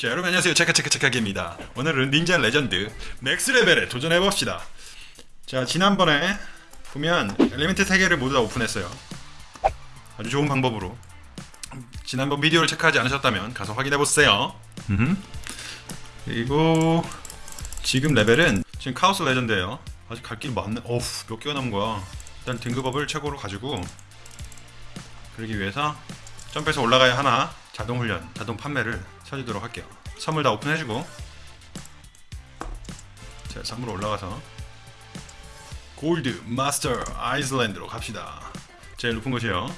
자 여러분 안녕하세요. 체카체카체카입니다. 오늘은 닌자 레전드 max 레벨에 도전해봅시다. 자 지난번에 보면 element 3개를 모두 다 오픈했어요. 아주 좋은 방법으로. 지난번 비디오를 체크하지 않으셨다면 가서 확인해보세요. 그리고 지금 레벨은 지금 카오스 레전드예요. 아직 갈 길 많네. 어우 몇 개가 남은 거야. 일단 등급업을 최고로 가지고 그러기 위해서 점프해서 올라가야 하나? 자동 훈련, 자동 판매를 쳐주도록 할게요. 선물 다 오픈해주고 자, 선물 올라가서 골드 마스터 아이슬란드로 갑시다. 제일 높은 곳이요.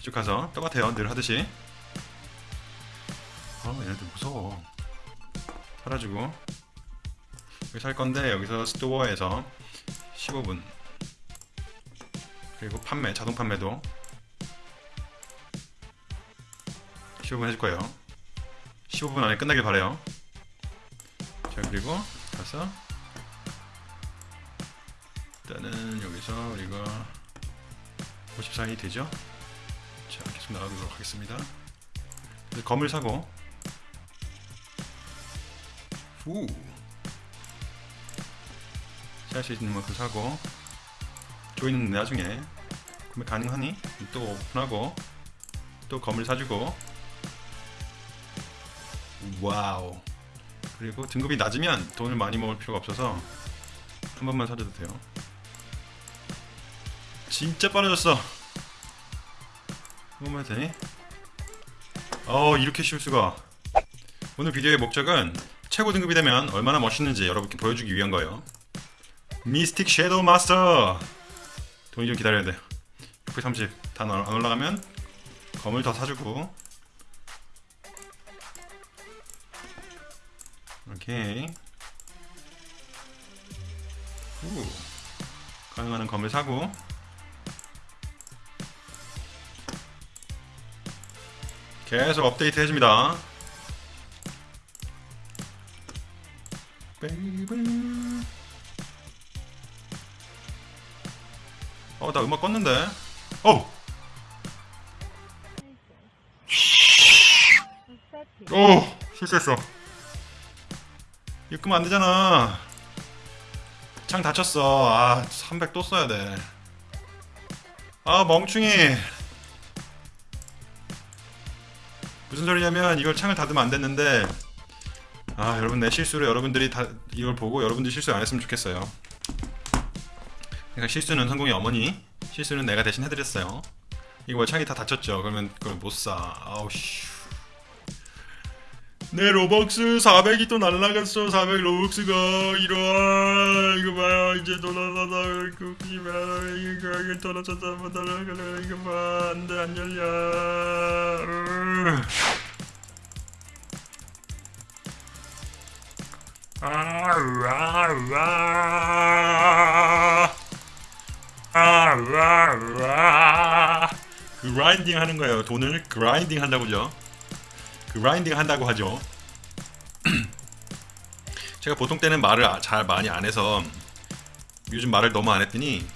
이쪽 가서 똑같아요. 늘 하듯이. 어, 얘네들 무서워. 사라지고 여기 살 건데 여기서 스토어에서 15분 그리고 판매, 자동 판매도 15분 해줄 거예요. 15분 안에 끝나길 바래요. 자 그리고 가서 일단은 여기서 우리가 54이 되죠? 자 계속 나가도록 하겠습니다. 검을 사고 후 살 수 있는 만큼 사고 조이는 나중에 구매 가능하니 또 오픈하고 또 검을 사주고 와우. 그리고 등급이 낮으면 돈을 많이 먹을 필요가 없어서 한 번만 사줘도 돼요. 진짜 빨라졌어. 한 번만 해도 되니? 어 이렇게 쉬울 수가. 오늘 비디오의 목적은 최고 등급이 되면 얼마나 멋있는지 여러분께 보여주기 위한 거예요. 미스틱 섀도우 마스터! 돈이 좀 기다려야 돼. 630 다 안 올라가면 검을 더 사주고 오케이. 후. 가능한 검을 사고. 계속 업데이트 해줍니다. baby 어나 음악 껐는데. 어우! 오! 실수했어 끄면 안 되잖아. 창 닫혔어. 아, 300 또 써야 돼. 아, 멍충이. 무슨 소리냐면 이걸 창을 닫으면 안 됐는데 아, 여러분 내 실수로 여러분들이 다 이걸 보고 여러분들이 실수 안 했으면 좋겠어요. 그러니까 실수는 성공의 어머니, 실수는 내가 대신 해드렸어요. 이거 뭐 창이 다 닫혔죠. 그러면 그걸 못 사. 아우 씨. 내 로벅스 400이 또 날라갔어. 400 로벅스가 이런 이거 봐요 이제 돌아다다 이거 이거 이거 돌아다다 뭐 날라가라 이거 봐. 안돼 안 열려. 아와와. 그라인딩 하는 거예요. 돈을 그라인딩 한다고죠 그라인딩 한다고 하죠. 제가 보통 때는 말을 아, 잘 많이 안 해서 요즘 말을 너무 안 했더니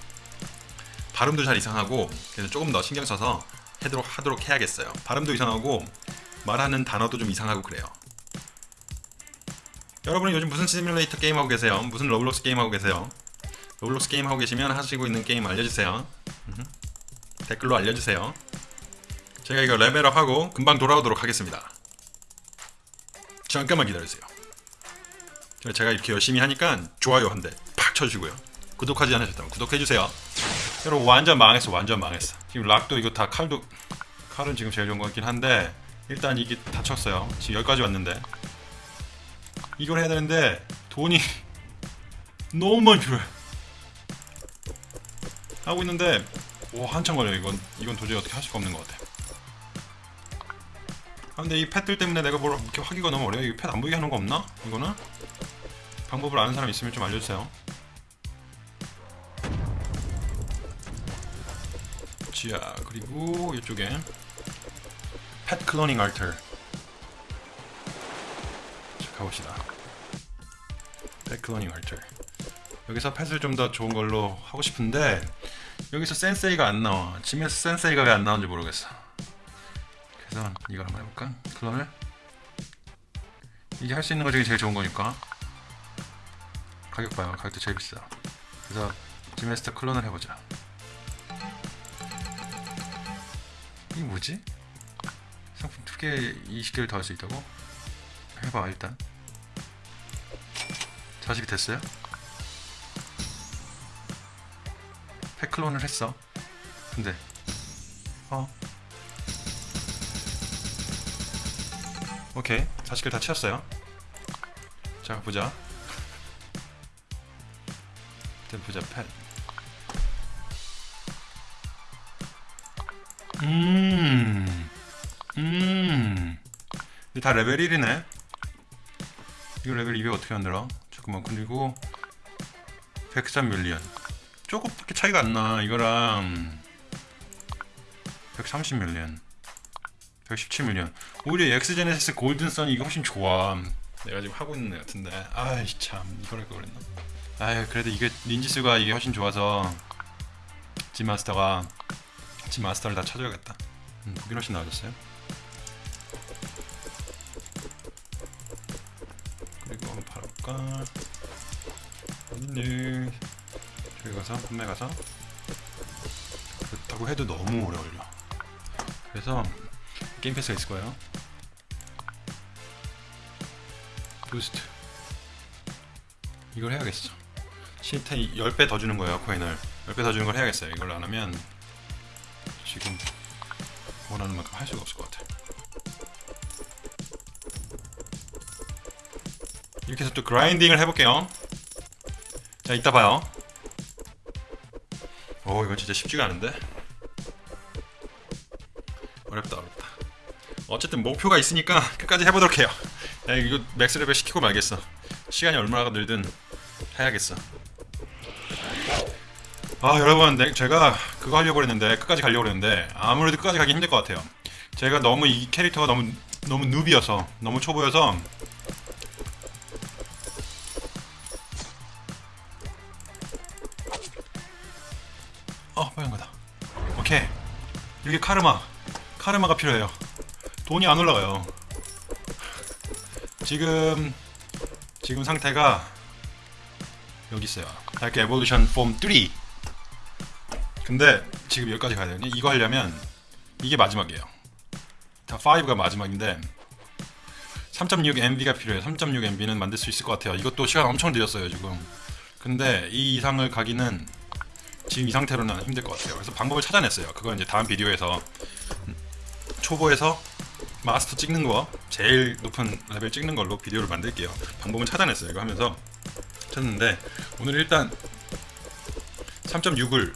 발음도 잘 이상하고 그래서 조금 더 신경 써서 하도록, 하도록 해야겠어요. 발음도 이상하고 말하는 단어도 좀 이상하고 그래요. 여러분은 요즘 무슨 시뮬레이터 게임 하고 계세요? 무슨 로블록스 게임 하고 계세요? 로블록스 게임 하고 계시면 하시고 있는 게임 알려주세요. 댓글로 알려주세요. 제가 이거 레벨업하고 금방 돌아오도록 하겠습니다. 잠깐만 기다리세요. 제가 이렇게 열심히 하니까 좋아요 한 대 팍 쳐주고요. 구독하지 않으셨다면 구독해주세요. 여러분 완전 망했어 완전 망했어. 지금 락도 이거 다 칼도 칼은 지금 제일 좋은 것 같긴 한데 일단 이게 다쳤어요. 지금 여기까지 왔는데 이걸 해야 되는데 돈이 너무 많이 필요해. 하고 있는데 오 한참 걸려 이건 이건 도저히 어떻게 할 수가 없는 것 같아. 아, 근데 이 팻들 때문에 내가 뭘 이렇게 하기가 너무 어려워. 이팻안 보이게 하는 거 없나? 이거는? 방법을 아는 사람 있으면 좀 알려주세요. 자, 그리고 이쪽에 팻 클로닝 알터. 자, 가봅시다. 팻 클로닝 알터. 여기서 팻을 좀 더 좋은 걸로 하고 싶은데 여기서 센세이가 안 나와. 짐에서 센세이가 왜 안 나오는지 모르겠어. 그래서 이걸 한번 해볼까? 클론을 이게 할 수 있는 거 중에 제일 좋은 거니까. 가격 봐요. 가격도 제일 비싸. 그래서 지메스터 클론을 해보자. 이게 뭐지? 상품 두개 20개를 더 할 수 있다고? 해봐 일단. 자식이 됐어요? 팩클론을 했어. 근데. 어 오케이 40개 다 채웠어요 자 보자 보자 펜 음, 음, 이게 다 레벨 1이네. 이거 레벨 200 어떻게 만들어? 잠깐만, 그리고 103 밀리언. 조금밖에 차이가 안 나. 이거랑 130 밀리언, 117 밀리언. 오히려 엑스제네시스 골든선 이거 훨씬 좋아. 내가 지금 하고 있는 애 같은데. 아이 참, 이걸 할걸 그랬나? 아유, 그래도 이게 닌지수가 이게 훨씬 좋아서 지마스터가 지마스터를 다 찾아야겠다. 음, 보기 훨씬 나아졌어요. 그리고 한번 팔아볼까? 어딨니? 저기 가서 판매 가서 그렇다고 해도 너무 오래 걸려. 그래서 게임 패스가 있을 거예요. boost 이걸 해야겠어. 실태 10배 더 주는 거예요 코인을. 10배 더 주는 걸 해야겠어요. 이걸 안 하면 지금 원하는 만큼 할 수가 없을 것 같아 이렇게 해서 또 grinding을 해볼게요. 자 이따 봐요. 오 이건 진짜 쉽지가 않은데? 어렵다 어렵다 어쨌든 목표가 있으니까 끝까지 해보도록 해요. 야 이거 max 레벨 시키고 말겠어. 시간이 얼마나 들든 해야겠어. 아 여러분 네, 제가 그거 하려고 했는데 끝까지 가려고 했는데 아무래도 끝까지 가기 힘들 것 같아요. 제가 너무 이 캐릭터가 너무 너무 누비여서 너무 초보여서 어 빨간 거다. 오케이. 이렇게 카르마 카르마가 필요해요 돈이 안 올라가요. 지금 지금 상태가 여기 있어요. 달게 에볼루션 폼 3 근데 지금 여기까지 가야 되거든요. 이거 하려면 이게 마지막이에요. 다 5가 마지막인데 3.6 MB가 필요해요. 3.6 MB는 만들 수 있을 것 같아요. 이것도 시간 엄청 들였어요 지금. 근데 이 이상을 가기는 지금 이 상태로는 힘들 것 같아요. 그래서 방법을 찾아냈어요. 그건 이제 다음 비디오에서 초보에서 마스터 찍는 거 제일 높은 레벨 찍는 걸로 비디오를 만들게요. 방법은 찾아냈어요. 이거 하면서 찾았는데 오늘 일단 3.6을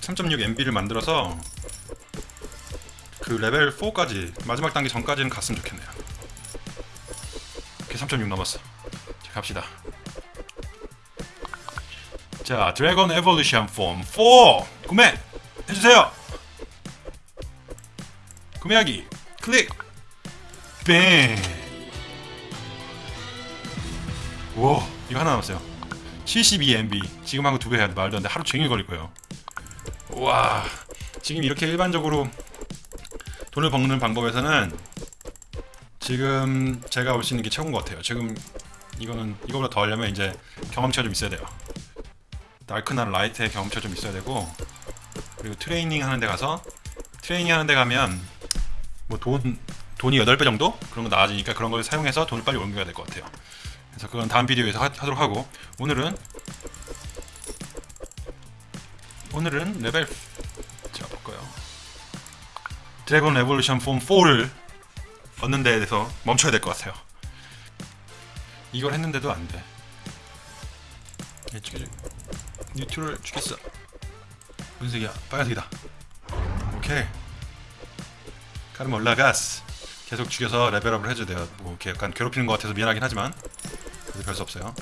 3.6 MB를 만들어서 그 레벨 4까지 마지막 단계 전까지는 갔으면 좋겠네요. 이렇게 3.6 넘었어. 자 갑시다. 자 Dragon Evolution Form 4 구매 해주세요. 구매하기. 클릭 bang 와, 이거 하나 남았어요. 72MB. 지금 하고 두배 해야 돼. 말도 안 돼. 하루 종일 걸릴 거예요. 와, 지금 이렇게 일반적으로 돈을 버는 방법에서는 지금 제가 볼수 있는 게 최고인 것 같아요. 지금 이거는 이거보다 더 하려면 이제 경험치가 좀 있어야 돼요. 다크나 라이트의 경험치가 좀 있어야 되고 그리고 트레이닝 하는 데 가서 트레이닝 하는 데 가면 뭐 돈 돈이 8배 정도? 그런 거 나아지니까 그런 걸 사용해서 돈을 빨리 옮겨야 될 것 같아요. 그래서 그건 다음 비디오에서 하, 하도록 하고 오늘은 오늘은 레벨 제가 볼까요? Dragon Evolution Form 4를 얻는 데에 대해서 멈춰야 될 것 같아요. 이걸 했는데도 안 돼. neutral 죽였어. 무슨 색이야? 빨간색이다. 오케이. 카르마 올라가스. 계속 죽여서 레벨업을 해줘야 돼요. 뭐 이렇게 약간 괴롭히는 것 같아서 미안하긴 하지만 그래도 별수 없어요.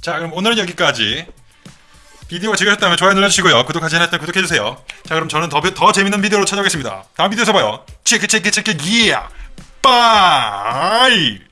자 그럼 오늘은 여기까지. 비디오가 즐거우셨다면 좋아요 눌러주시고요. 구독하지 않았다면 구독해주세요. 자 그럼 저는 더, 더 재밌는 비디오로 찾아오겠습니다. 다음 비디오에서 봐요. 체크 체크 체크 기야. bye.